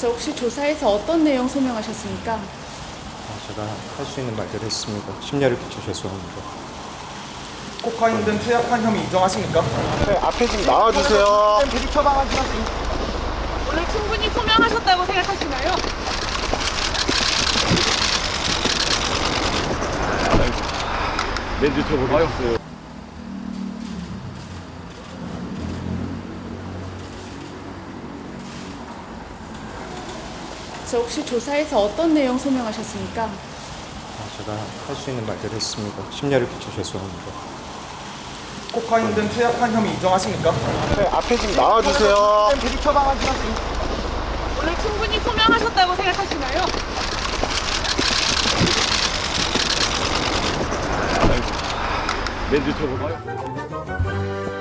저 혹시 조사에서 어떤 내용 소명하셨습니까? 아, 제가 할 수 있는 말대로 했습니다. 심려를 끼쳐 죄송합니다. 코카인 등 투약한 혐의 인정하십니까? 네, 앞에 좀 나와주세요. 대리 처방하시면 오늘 충분히 소명하셨다고 생각하시나요? 멘트 쳐보겠어요. 저 혹시 조사에서 어떤 내용 소명하셨습니까? 아, 제가 할 수 있는 말대로 했습니다. 심려를 끼쳐 죄송합니다. 코카인 등 투약한 혐의 인정하십니까? 네, 앞에 좀 나와주세요. 대리 처방하시면 오늘 충분히 소명하셨다고 생각하시나요? 멘트 쳐보겠어요.